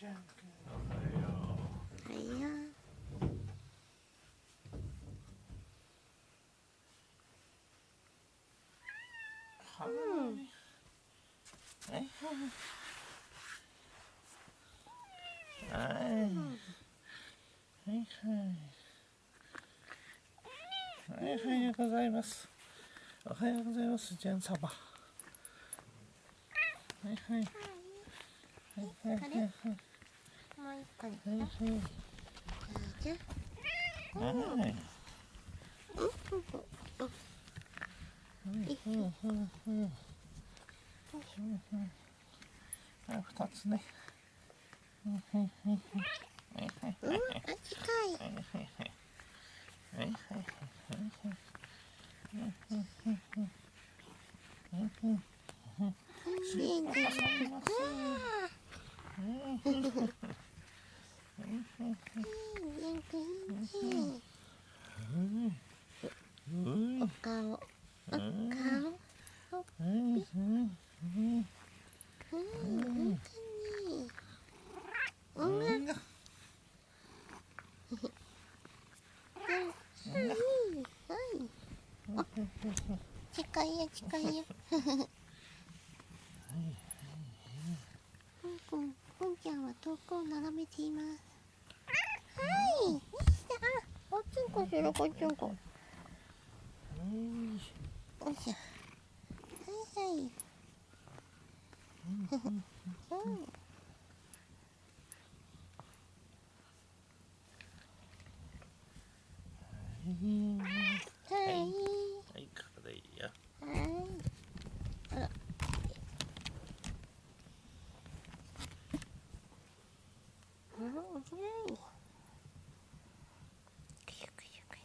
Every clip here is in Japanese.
ちゃんくんおはい。よはい。はい。はい。はい。はい。はい。おはようござい。ますおはようござい。ますジェン様はい。はい。はい。はい。はい。はい。もう一個ねいいじゃはいあ二つね。うん。あ近いお顔お顔うん。本当にうん。はいあ近いよ近いよぽん。ぽん。ぽん。ちゃん。は遠くを眺めていますはいよっしゃこっつんこしろこっちんこよいしょ。はいはい。うんいはい、これいいよ。はい。あら。うん、おきない。くしゅくしゅくしゅ。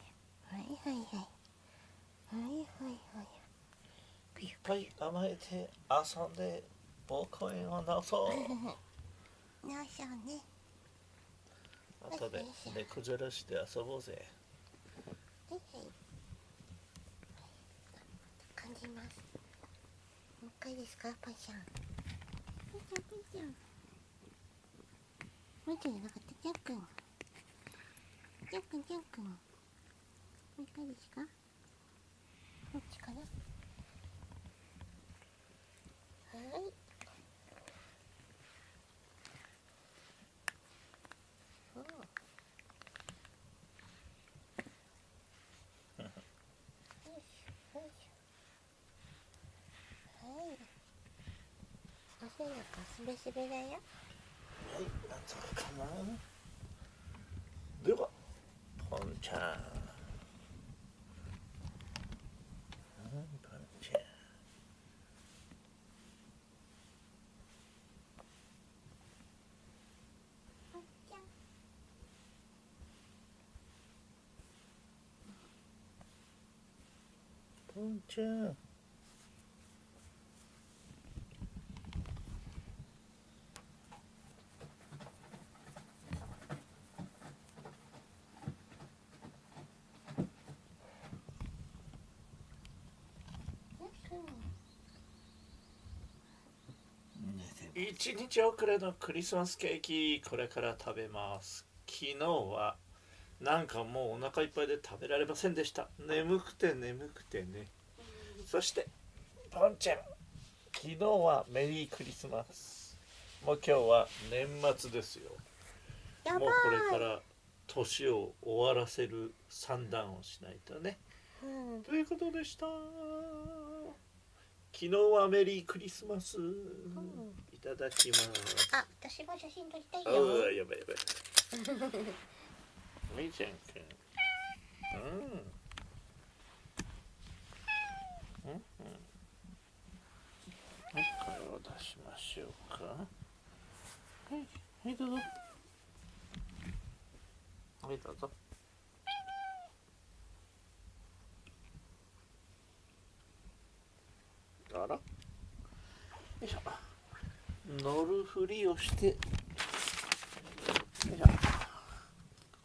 はいはいはい。はいはいはい。くしゅいっぱい甘えて遊んで膀胱炎を治そう。なしょうね。後で寝崩らして遊ぼうぜ。はいはい。感じます。もう一回ですか、パンちゃん。パンちゃん、パンちゃん。もう一回じゃなかった、ジャン。ジャン、ジャン。もう一回ですか？どっちかな？はい。そう。よい。しべだよはい、なんとかな。では、ポンちゃん。ぽんちゃんポンちゃん。一日遅れのクリスマスケーキこれから食べます昨日はなんかもうお腹いっぱいで食べられませんでした。眠くて眠くてね。そしてポンちゃん昨日はメリークリスマス。もう今日は年末ですよ。もうこれから年を終わらせる算段をしないとね。うん。ということでした。昨日はメリークリスマス。いただきます。あ、私も写真撮りたいあよ。あやばいやばいみーちゃんくん。うん。うん。うん。はいこれを出しましょうか。はい。はいどうぞ。はいどうぞ。あら。よいしょ。乗るふりをして。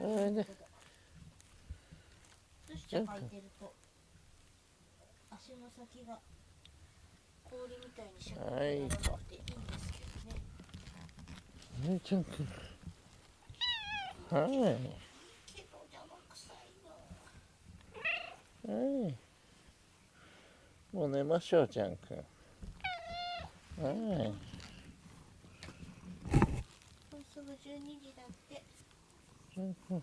ったかくておいで靴下履いてると足の先が氷みたいにシャキッとならなくていいんですけどね。はいちゃんくん。はい。けど邪魔くさいのはい。もう寝ましょうちゃんくん。はい。もうすぐ12時だってちゃんく